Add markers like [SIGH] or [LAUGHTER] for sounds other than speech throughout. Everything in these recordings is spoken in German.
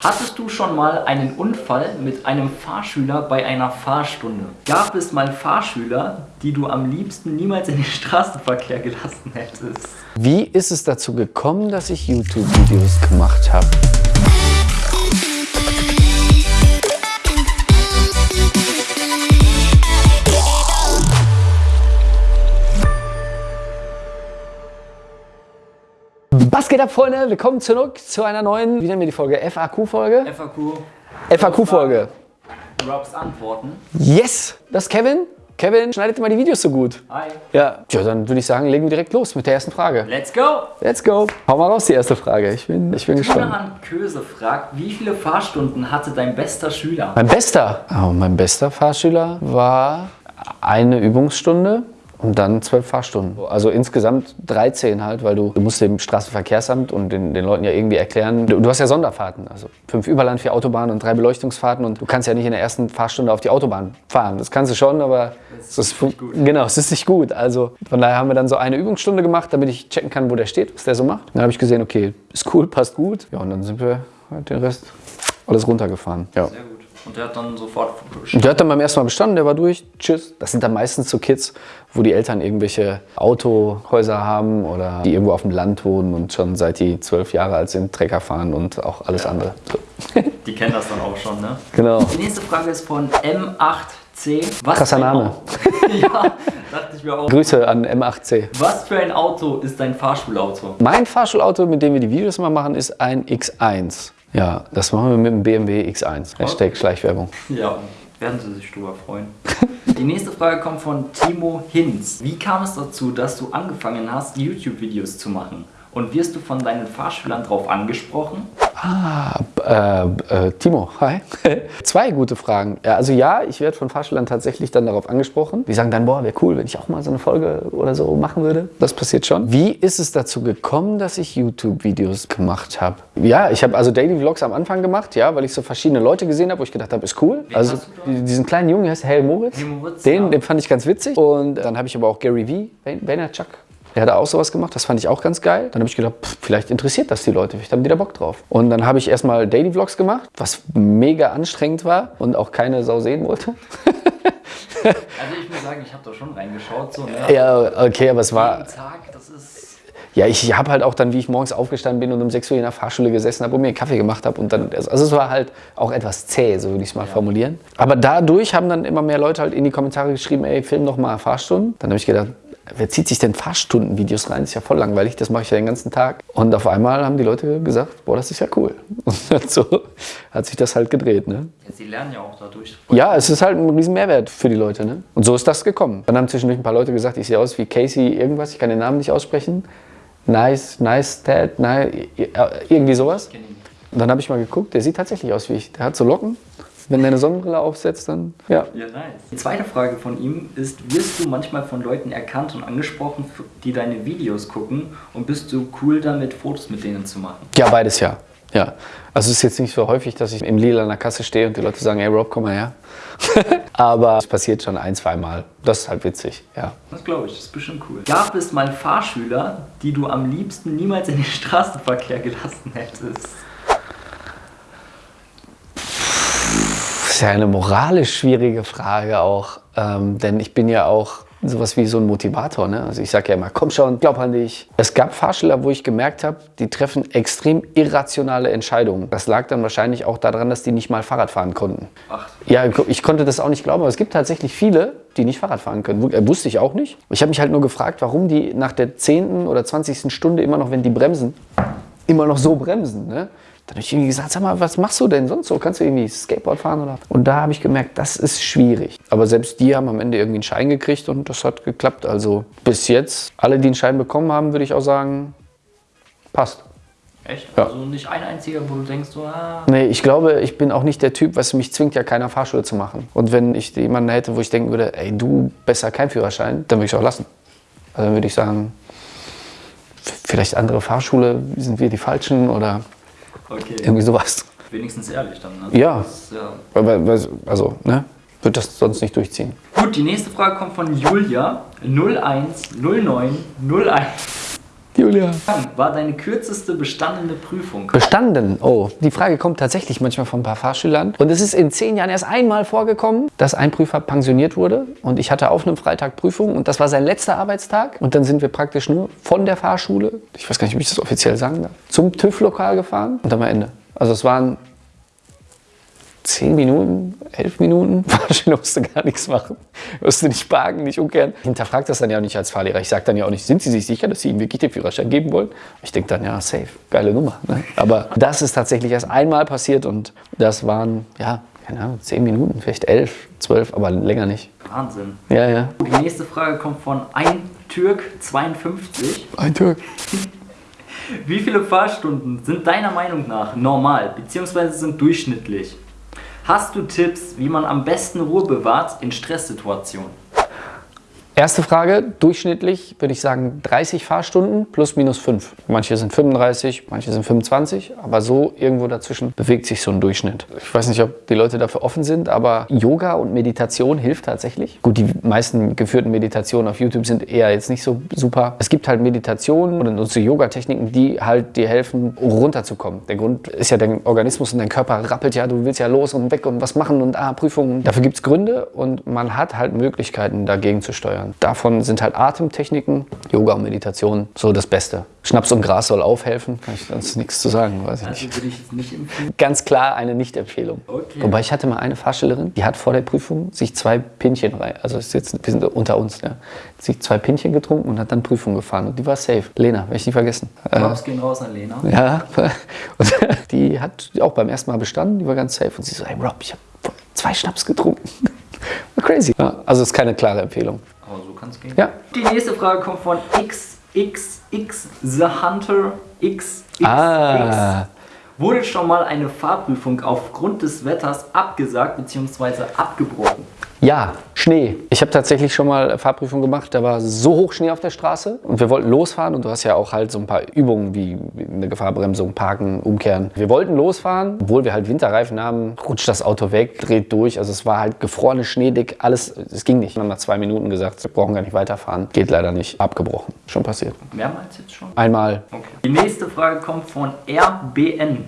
Hattest du schon mal einen Unfall mit einem Fahrschüler bei einer Fahrstunde? Gab es mal Fahrschüler, die du am liebsten niemals in den Straßenverkehr gelassen hättest? Wie ist es dazu gekommen, dass ich YouTube-Videos gemacht habe? Was geht ab, Freunde? Willkommen zurück zu einer neuen, wie nennen wir die Folge? FAQ-Folge? FAQ. FAQ-Folge. Robs Antworten. Yes! Das ist Kevin. Kevin schneidet immer die Videos so gut. Hi. Ja, ja dann würde ich sagen, legen wir direkt los mit der ersten Frage. Let's go! Let's go. Hau mal raus, die erste Frage. Ich bin, ich bin gespannt. Johann Köse fragt, wie viele Fahrstunden hatte dein bester Schüler? Mein bester, oh, mein bester Fahrschüler war eine Übungsstunde und dann zwölf Fahrstunden. Also insgesamt 13 halt, weil du, du musst dem Straßenverkehrsamt und den, den Leuten ja irgendwie erklären, du, du hast ja Sonderfahrten, also fünf Überland, vier Autobahnen und drei Beleuchtungsfahrten und du kannst ja nicht in der ersten Fahrstunde auf die Autobahn fahren. Das kannst du schon, aber es ist, nicht gut. genau, es ist nicht gut. Also von daher haben wir dann so eine Übungsstunde gemacht, damit ich checken kann, wo der steht, was der so macht. Dann habe ich gesehen, okay, ist cool, passt gut. Ja, und dann sind wir halt den Rest alles runtergefahren. Ja. Sehr gut. Und der hat dann sofort Und der hat dann beim ersten Mal bestanden, der war durch, tschüss. Das sind dann meistens so Kids, wo die Eltern irgendwelche Autohäuser haben oder die irgendwo auf dem Land wohnen und schon seit die zwölf Jahre alt sind, Trecker fahren und auch alles andere. So. [LAUGHS] Die kennen das dann auch schon, ne? Genau. Die nächste Frage ist von M8C. Was Krasser für ein Name. Auto- [LAUGHS] ja, dachte ich mir auch. Grüße an M8C. Was für ein Auto ist dein Fahrschulauto? Mein Fahrschulauto, mit dem wir die Videos immer machen, ist ein X1. Ja, das machen wir mit dem BMW X1. Hashtag Schleichwerbung. Ja, werden Sie sich drüber freuen. [LAUGHS] Die nächste Frage kommt von Timo Hinz. Wie kam es dazu, dass du angefangen hast, YouTube-Videos zu machen? Und wirst du von deinen Fahrschülern darauf angesprochen? Ah, äh, äh, Timo, hi. [LAUGHS] Zwei gute Fragen. Ja, also ja, ich werde von Fahrschülern tatsächlich dann darauf angesprochen. Die sagen dann, boah, wäre cool, wenn ich auch mal so eine Folge oder so machen würde. Das passiert schon. Wie ist es dazu gekommen, dass ich YouTube-Videos gemacht habe? Ja, ich habe also Daily Vlogs am Anfang gemacht, ja, weil ich so verschiedene Leute gesehen habe, wo ich gedacht habe, ist cool. Wen also diesen kleinen Jungen, der heißt Hell Moritz. Moritz, den, ja. den fand ich ganz witzig. Und dann habe ich aber auch Gary V, Vaynerchuk. Der hat auch sowas gemacht, das fand ich auch ganz geil. Dann habe ich gedacht, pff, vielleicht interessiert das die Leute, vielleicht haben die da Bock drauf. Und dann habe ich erstmal Daily Vlogs gemacht, was mega anstrengend war und auch keine Sau sehen wollte. [LAUGHS] Also ich muss sagen, ich habe da schon reingeschaut. So, ne? ja, okay, aber es war. Jeden Tag, das ist... Ja, ich habe halt auch dann, wie ich morgens aufgestanden bin und um 6 Uhr in der Fahrschule gesessen habe und mir einen Kaffee gemacht habe. Und dann, also es war halt auch etwas zäh, so würde ich es mal formulieren. Aber dadurch haben dann immer mehr Leute halt in die Kommentare geschrieben, ey, film doch mal Fahrstunden. Dann habe ich gedacht, wer zieht sich denn Fahrstundenvideos rein? Das ist ja voll langweilig, das mache ich ja den ganzen Tag. Und auf einmal haben die Leute gesagt, boah, das ist ja cool. [LAUGHS] Und so hat sich das halt gedreht, ne? Ja, sie lernen ja auch dadurch. Ja, es ist halt ein riesen Mehrwert für die Leute. Ne? Und so ist das gekommen. Dann haben zwischendurch ein paar Leute gesagt, ich sehe aus wie Casey irgendwas, ich kann den Namen nicht aussprechen. Nice, nice Dad, nice, irgendwie sowas. Und dann habe ich mal geguckt, der sieht tatsächlich aus wie ich. Der hat so Locken. Wenn der eine Sonnenbrille aufsetzt, dann ja. Ja, nice. Die zweite Frage von ihm ist, wirst du manchmal von Leuten erkannt und angesprochen, die deine Videos gucken und bist du cool damit, Fotos mit denen zu machen? Ja, beides ja. Ja. Also es ist jetzt nicht so häufig, dass ich im Lila an der Kasse stehe und die Leute sagen, hey Rob, komm mal her. [LAUGHS] Aber es passiert schon ein, zwei Mal. Das ist halt witzig, ja. Das glaube ich, das ist bestimmt cool. Gab es mal Fahrschüler, die du am liebsten niemals in den Straßenverkehr gelassen hättest? Ist ja eine moralisch schwierige Frage auch, ähm, denn ich bin ja auch sowas wie so ein Motivator. Ne? Also ich sage ja immer, komm schon, glaub an dich. Es gab Fahrschüler, wo ich gemerkt habe, die treffen extrem irrationale Entscheidungen. Das lag dann wahrscheinlich auch daran, dass die nicht mal Fahrrad fahren konnten. Ach, Ja, ich konnte das auch nicht glauben, aber es gibt tatsächlich viele, die nicht Fahrrad fahren können. Äh, Wusste ich auch nicht. Ich habe mich halt nur gefragt, warum die nach der 10. oder 20. Stunde immer noch, wenn die bremsen, immer noch so bremsen. Ne? Dann habe ich irgendwie gesagt, sag mal, was machst du denn sonst so? Kannst du irgendwie Skateboard fahren? Oder? Und da habe ich gemerkt, das ist schwierig. Aber selbst die haben am Ende irgendwie einen Schein gekriegt und das hat geklappt. Also bis jetzt, alle, die einen Schein bekommen haben, würde ich auch sagen, passt. echt? Ja. Also nicht ein einziger, wo du denkst, so, ah, Nee, ich glaube, ich bin auch nicht der Typ, was mich zwingt ja keiner Fahrschule zu machen. Und wenn ich jemanden hätte, wo ich denken würde, ey, du besser kein Führerschein, dann würde ich es auch lassen. Also dann würde ich sagen, vielleicht andere Fahrschule, sind wir die Falschen oder okay. irgendwie sowas. Wenigstens ehrlich dann, ne? Ja. Ist, ja. Also, ne, würde das sonst nicht durchziehen. Gut, die nächste Frage kommt von Julia 010901. Julia. War deine kürzeste bestandene Prüfung? Bestanden. Oh, die Frage kommt tatsächlich manchmal von ein paar Fahrschülern. Und es ist in zehn Jahren erst einmal vorgekommen, dass ein Prüfer pensioniert wurde. Und ich hatte auf einem Freitag Prüfung und das war sein letzter Arbeitstag. Und dann sind wir praktisch nur von der Fahrschule, ich weiß gar nicht, wie ich das offiziell sagen darf, zum TÜV-Lokal gefahren und dann war Ende. Also es waren zehn Minuten, elf Minuten, [LAUGHS] Fahrschüler musste gar nichts machen. Musste nicht parken, nicht umkehren. Hinterfragt das dann ja auch nicht als Fahrlehrer. Ich sage dann ja auch nicht, sind Sie sich sicher, dass Sie ihm wirklich den Führerschein geben wollen? Ich denke dann, ja, safe, geile Nummer. Ne? Aber das ist tatsächlich erst einmal passiert und das waren, ja, keine Ahnung, zehn Minuten, vielleicht elf, zwölf, aber länger nicht. Wahnsinn. Ja, ja. Die nächste Frage kommt von ein Türk 52. Ein Türk. Wie viele Fahrstunden sind deiner Meinung nach normal bzw. sind durchschnittlich? Hast du Tipps, wie man am besten Ruhe bewahrt in Stresssituationen? Erste Frage, durchschnittlich würde ich sagen 30 Fahrstunden plus minus 5. Manche sind 35, manche sind 25, aber so irgendwo dazwischen bewegt sich so ein Durchschnitt. Ich weiß nicht, ob die Leute dafür offen sind, aber Yoga und Meditation hilft tatsächlich. Gut, die meisten geführten Meditationen auf YouTube sind eher jetzt nicht so super. Es gibt halt Meditationen oder so Yoga-Techniken, die halt dir helfen, runterzukommen. Der Grund ist ja, dein Organismus und dein Körper rappelt ja, du willst ja los und weg und was machen und ah, Prüfungen. Dafür gibt es Gründe und man hat halt Möglichkeiten, dagegen zu steuern. Davon sind halt Atemtechniken, Yoga und Meditation so das Beste. Schnaps und Gras soll aufhelfen, kann ich sonst nichts zu sagen, weiß ich Also nicht. würde ich es nicht empfehlen. Ganz klar eine Nicht-Empfehlung. Okay. Wobei ich hatte mal eine Fahrstellerin, die hat vor der Prüfung sich zwei Pinchen rein, also ist jetzt, wir sind unter uns, ja, sich zwei Pinchen getrunken und hat dann Prüfung gefahren und die war safe. Lena, werde ich nie vergessen. Äh, Props gehen raus an Lena. ja, [LAUGHS] und die hat auch beim ersten Mal bestanden, die war ganz safe und sie so, hey Rob, ich habe zwei Schnaps getrunken. War [LAUGHS] crazy. Ja, also ist keine klare Empfehlung. Aber so kann es gehen. Ja. Die nächste Frage kommt von XXX The Hunter XXX. Ah. Wurde schon mal eine Fahrprüfung aufgrund des Wetters abgesagt bzw. abgebrochen? Ja, Schnee. Ich habe tatsächlich schon mal Fahrprüfung gemacht, da war so hoch Schnee auf der Straße und wir wollten losfahren und du hast ja auch halt so ein paar Übungen wie eine Gefahrbremsung, Parken, Umkehren. Wir wollten losfahren, obwohl wir halt Winterreifen haben, rutscht das Auto weg, dreht durch. Also es war halt gefrorene Schneedick, alles, es ging nicht. Wir haben nach zwei Minuten gesagt, wir brauchen gar nicht weiterfahren. Geht leider nicht, abgebrochen. Schon passiert. Mehrmals jetzt schon? Einmal Okay. Die nächste Frage kommt von RBN.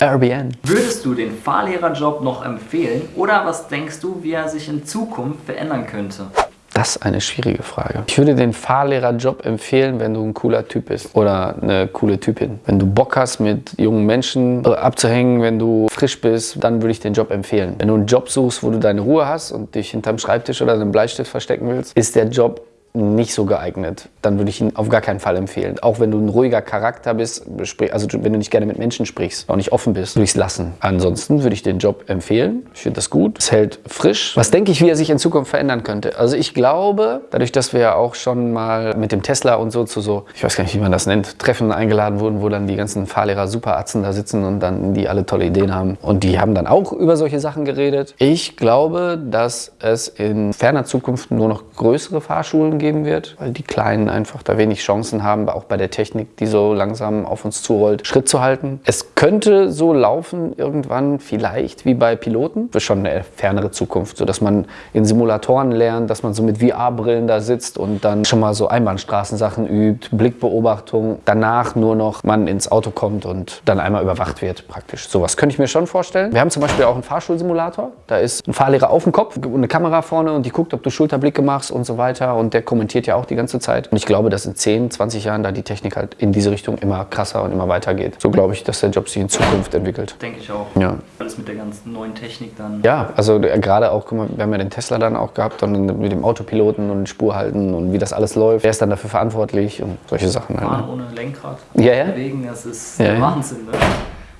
Airbnb. Würdest du den Fahrlehrerjob noch empfehlen oder was denkst du, wie er sich in Zukunft verändern könnte? Das ist eine schwierige Frage. Ich würde den Fahrlehrerjob empfehlen, wenn du ein cooler Typ bist oder eine coole Typin. Wenn du Bock hast, mit jungen Menschen äh, abzuhängen, wenn du frisch bist, dann würde ich den Job empfehlen. Wenn du einen Job suchst, wo du deine Ruhe hast und dich hinterm Schreibtisch oder einem Bleistift verstecken willst, ist der Job nicht so geeignet. Dann würde ich ihn auf gar keinen Fall empfehlen. Auch wenn du ein ruhiger Charakter bist, also wenn du nicht gerne mit Menschen sprichst, auch nicht offen bist, würde ich es lassen. Ansonsten würde ich den Job empfehlen. Ich finde das gut. Es hält frisch. Was denke ich, wie er sich in Zukunft verändern könnte? Also ich glaube, dadurch, dass wir ja auch schon mal mit dem Tesla und so zu so, ich weiß gar nicht, wie man das nennt, Treffen eingeladen wurden, wo dann die ganzen Fahrlehrer Superatzen da sitzen und dann die alle tolle Ideen haben. Und die haben dann auch über solche Sachen geredet. Ich glaube, dass es in ferner Zukunft nur noch größere Fahrschulen geben wird, weil die Kleinen einfach da wenig Chancen haben, auch bei der Technik, die so langsam auf uns zurollt, Schritt zu halten. Es könnte so laufen irgendwann vielleicht wie bei Piloten, für schon eine fernere Zukunft, sodass man in Simulatoren lernt, dass man so mit VR-Brillen da sitzt und dann schon mal so Einbahnstraßensachen übt, Blickbeobachtung, danach nur noch man ins Auto kommt und dann einmal überwacht wird praktisch. Sowas könnte ich mir schon vorstellen. Wir haben zum Beispiel auch einen Fahrschulsimulator, da ist ein Fahrlehrer auf dem Kopf und eine Kamera vorne und die guckt, ob du Schulterblicke machst und so weiter und der kommentiert ja auch die ganze Zeit. Und ich glaube, dass in 10, 20 Jahren da die Technik halt in diese Richtung immer krasser und immer weiter geht. So glaube ich, dass der Job sich in Zukunft entwickelt. Denke ich auch. Ja. Alles mit der ganzen neuen Technik dann. Ja, also äh, gerade auch, guck mal, wir haben ja den Tesla dann auch gehabt und mit dem Autopiloten und Spur halten und wie das alles läuft. Wer ist dann dafür verantwortlich und solche Sachen halt. Fahren Ne? ohne Lenkrad. Ja, ja. Bewegen, das ist Ja, der ja. Wahnsinn. Ne?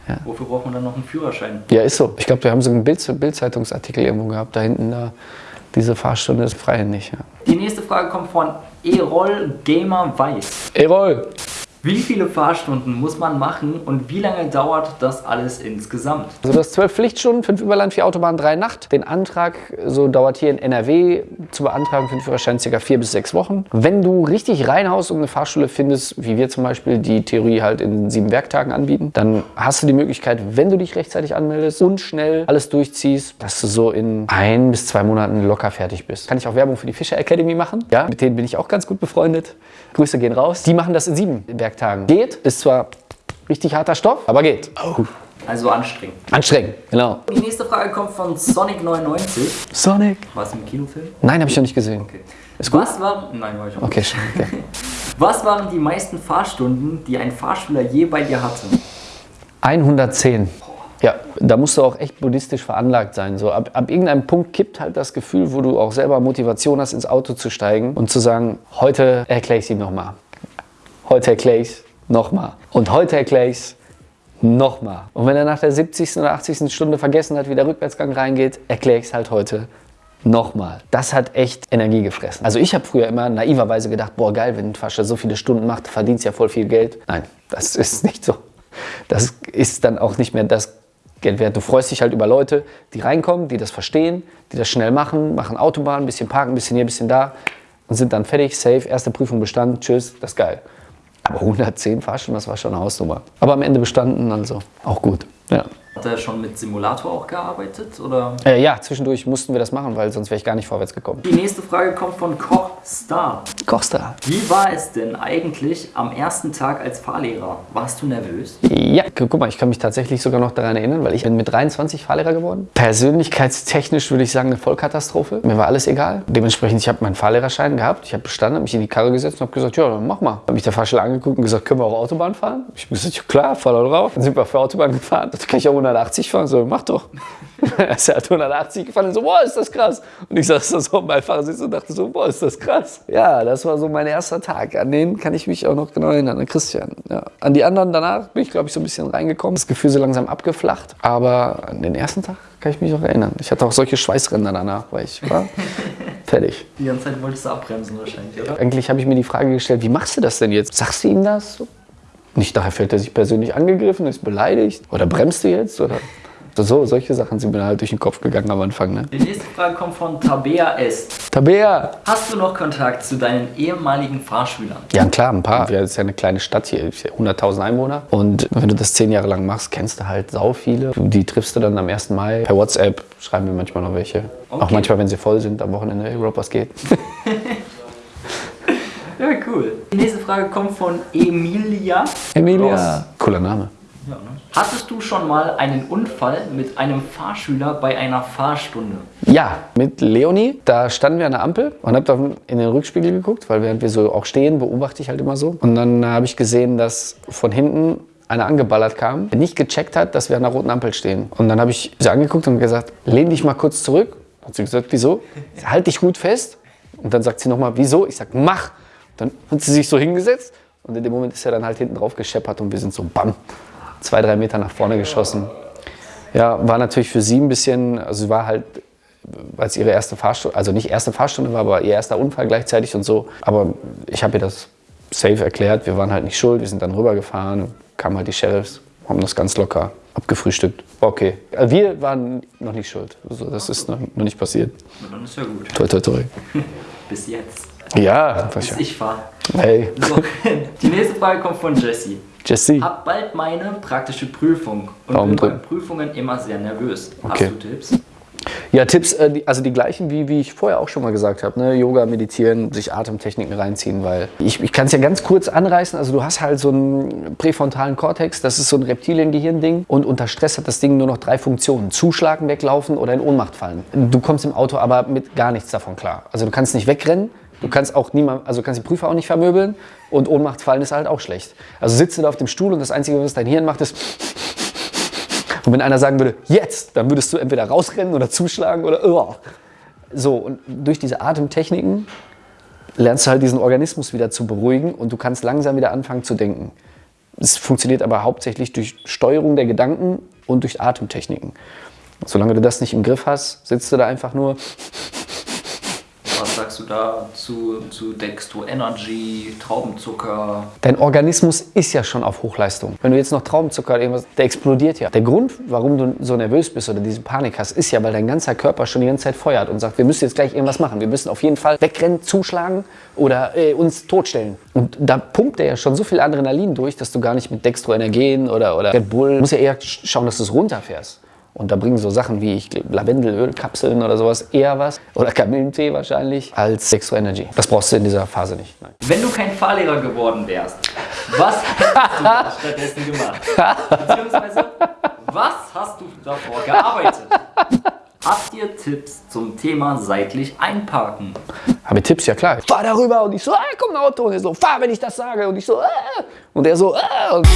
Ja. Wofür braucht man dann noch einen Führerschein? Ja, ist so. Ich glaube, wir haben so einen Bild Bildzeitungsartikel irgendwo gehabt, da hinten da. Diese Fahrstunde ist freihändig. Ja. Die nächste Frage kommt von Erol Gamer Weiß. Erol! Wie viele Fahrstunden muss man machen und wie lange dauert das alles insgesamt? Also hast zwölf Pflichtstunden, fünf Überland, vier Autobahn, drei Nacht. Den Antrag, so dauert hier in NRW zu beantragen für den Führerschein circa vier bis sechs Wochen. Wenn du richtig reinhaust und eine Fahrschule findest, wie wir zum Beispiel die Theorie halt in sieben Werktagen anbieten, dann hast du die Möglichkeit, wenn du dich rechtzeitig anmeldest und schnell alles durchziehst, dass du so in ein bis zwei Monaten locker fertig bist. Kann ich auch Werbung für die Fischer Academy machen? Ja, mit denen bin ich auch ganz gut befreundet. Grüße gehen raus. Die machen das in sieben Werktagen. Geht, ist zwar richtig harter Stoff, aber geht. Oh. Also anstrengend. Anstrengend, genau. Die nächste Frage kommt von Sonic99. Sonic. War es im Kinofilm? Nein, habe ich noch nicht gesehen. Okay. Was waren, nein, war ich auch nicht. Okay, schon. Okay. [LAUGHS] Was waren die meisten Fahrstunden, die ein Fahrschüler je bei dir hatte? 110. Ja, da musst du auch echt buddhistisch veranlagt sein. So, ab, ab irgendeinem Punkt kippt halt das Gefühl, wo du auch selber Motivation hast, ins Auto zu steigen und zu sagen, heute erkläre ich es ihm nochmal. Heute erkläre ich es nochmal. Und heute erkläre ich es nochmal. Und wenn er nach der 70. oder 80. Stunde vergessen hat, wie der Rückwärtsgang reingeht, erkläre ich es halt heute nochmal. Das hat echt Energie gefressen. Also ich habe früher immer naiverweise gedacht, boah geil, wenn ein Fascher so viele Stunden macht, verdienst ja voll viel Geld. Nein, das [LAUGHS] ist nicht so. Das ist dann auch nicht mehr das Geld wert. Du freust dich halt über Leute, die reinkommen, die das verstehen, die das schnell machen, machen Autobahn, ein bisschen parken, ein bisschen hier, ein bisschen da und sind dann fertig, safe, erste Prüfung bestanden, tschüss, das ist geil. Aber 110 Fahrstunden, das war schon eine Hausnummer. Aber am Ende bestanden, also auch gut. Ja. Hat er schon mit Simulator auch gearbeitet? Oder? Äh, ja, zwischendurch mussten wir das machen, weil sonst wäre ich gar nicht vorwärts gekommen. Die nächste Frage kommt von Koch Star. Kochstar. Wie war es denn eigentlich am ersten Tag als Fahrlehrer? Warst du nervös? Ja, gu- guck mal, ich kann mich tatsächlich sogar noch daran erinnern, weil ich bin mit 23 Fahrlehrer geworden. Persönlichkeitstechnisch würde ich sagen eine Vollkatastrophe. Mir war alles egal. Dementsprechend, ich habe meinen Fahrlehrerschein gehabt, ich habe bestanden, habe mich in die Karre gesetzt und habe gesagt, ja, dann mach mal. Habe mich der Fahrschule angeguckt und gesagt, können wir auch Autobahn fahren? Ich habe gesagt, ja klar, fahr da drauf. Dann sind wir auf der Autobahn gefahren. Da kann ich auch 180 fahren. So, mach doch. [LAUGHS] er ist halt 180 gefahren und so, boah, ist das krass. Und ich saß da so im Beifahrersitz und dachte so, boah, ist das krass. Ja, das war so mein erster Tag. An den kann ich mich auch noch genau erinnern, an Christian. Ja. An die anderen danach bin ich, glaube ich, so ein bisschen reingekommen. Das Gefühl so langsam abgeflacht. Aber an den ersten Tag kann ich mich auch erinnern. Ich hatte auch solche Schweißränder danach, weil ich war [LAUGHS] fertig. Die ganze Zeit wolltest du abbremsen wahrscheinlich, oder? Eigentlich habe ich mir die Frage gestellt, wie machst du das denn jetzt? Sagst du ihm das? Nicht nachher fühlt er sich persönlich angegriffen, ist beleidigt? Oder bremst du jetzt? Oder so, solche Sachen sind mir halt durch den Kopf gegangen am Anfang. Ne? Die nächste Frage kommt von Tabea S. Tabea! Hast du noch Kontakt zu deinen ehemaligen Fahrschülern? Ja, klar, ein paar. Wir ist ja eine kleine Stadt hier, 100.000 Einwohner. Und wenn du das zehn Jahre lang machst, kennst du halt sau viele. Die triffst du dann am 1. Mai. Per WhatsApp schreiben wir manchmal noch welche. Auch Okay. manchmal, wenn sie voll sind, am Wochenende, hey, Rob, was geht? [LAUGHS] Ja, cool. Die nächste Frage kommt von Emilia. Emilia. Cooler Name. Ja, ne? Hattest du schon mal einen Unfall mit einem Fahrschüler bei einer Fahrstunde? Ja, mit Leonie. Da standen wir an der Ampel und hab da in den Rückspiegel geguckt, weil während wir so auch stehen, beobachte ich halt immer so. Und dann äh, habe ich gesehen, dass von hinten einer angeballert kam, der nicht gecheckt hat, dass wir an der roten Ampel stehen. Und dann habe ich sie angeguckt und gesagt, lehn dich mal kurz zurück. Hat sie gesagt, wieso? Halt dich gut fest. Und dann sagt sie nochmal, wieso? Ich sag, mach. Dann hat sie sich so hingesetzt und in dem Moment ist er dann halt hinten drauf gescheppert und wir sind so bam, zwei, drei Meter nach vorne geschossen. Ja, war natürlich für sie ein bisschen, also sie war halt, weil es ihre erste Fahrstunde, also nicht erste Fahrstunde war, aber ihr erster Unfall gleichzeitig und so. Aber ich habe ihr das safe erklärt, wir waren halt nicht schuld, wir sind dann rübergefahren, kamen halt die Sheriffs, haben das ganz locker abgefrühstückt. Okay. Also wir waren noch nicht schuld, also das ist noch, noch nicht passiert. Na, Dann ist ja gut. Toi, toi, toi. [LAUGHS] Bis jetzt. Ja, was Bis ich fahre. Hey, So, [LAUGHS] die nächste Frage kommt von Jessie. Jesse. Hab bald meine praktische Prüfung und Daumen bin bei drücken. Prüfungen immer sehr nervös. Okay. Hast du Tipps? Ja, Tipps, äh, also die gleichen, wie, wie ich vorher auch schon mal gesagt habe. Ne? Yoga, meditieren, sich Atemtechniken reinziehen, weil ich, ich kann es ja ganz kurz anreißen. Also du hast halt so einen präfrontalen Kortex, das ist so ein Reptiliengehirn-Ding. Und unter Stress hat das Ding nur noch drei Funktionen. Zuschlagen, weglaufen oder in Ohnmacht fallen. Du kommst im Auto aber mit gar nichts davon klar. Also du kannst nicht wegrennen, du kannst auch niemand, also kannst die Prüfer auch nicht vermöbeln. Und Ohnmacht fallen ist halt auch schlecht. Also sitzt du da auf dem Stuhl und das Einzige, was dein Hirn macht, ist... Und wenn einer sagen würde, jetzt, dann würdest du entweder rausrennen oder zuschlagen oder. Oh. So, und durch diese Atemtechniken lernst du halt diesen Organismus wieder zu beruhigen und du kannst langsam wieder anfangen zu denken. Es funktioniert aber hauptsächlich durch Steuerung der Gedanken und durch Atemtechniken. Solange du das nicht im Griff hast, sitzt du da einfach nur. Sagst du da zu, zu Dextro Energy, Traubenzucker? Dein Organismus ist ja schon auf Hochleistung. Wenn du jetzt noch Traubenzucker oder irgendwas, der explodiert ja. Der Grund, warum du so nervös bist oder diese Panik hast, ist ja, weil dein ganzer Körper schon die ganze Zeit feuert und sagt, wir müssen jetzt gleich irgendwas machen. Wir müssen auf jeden Fall wegrennen, zuschlagen oder äh, uns totstellen. Und da pumpt er ja schon so viel Adrenalin durch, dass du gar nicht mit Dextro Energen oder, oder Red Bull, musst ja eher schauen, dass du es runterfährst. Und da bringen so Sachen wie ich Lavendelölkapseln oder sowas eher was, oder Kamillentee wahrscheinlich, als Dextro Energy. Das brauchst du in dieser Phase nicht. Nein. Wenn du kein Fahrlehrer geworden wärst, was hättest du da stattdessen gemacht? Beziehungsweise, was hast du davor gearbeitet? Habt ihr Tipps zum Thema seitlich einparken? Habe Tipps, ja klar. Fahr darüber und ich so, ah, komm ein Auto. Und er so, fahr, wenn ich das sage. Und ich so, ah. Und er so, ah. Und